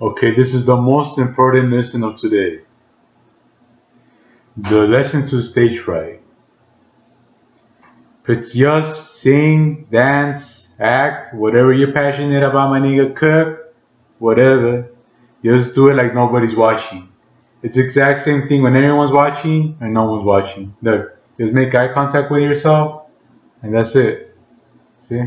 Okay, this is the most important lesson of today. The lesson to stage fright. It's just sing, dance, act, whatever you're passionate about, my nigga, cook, whatever. Just do it like nobody's watching. It's the exact same thing when everyone's watching and no one's watching. Look, just make eye contact with yourself and that's it. See?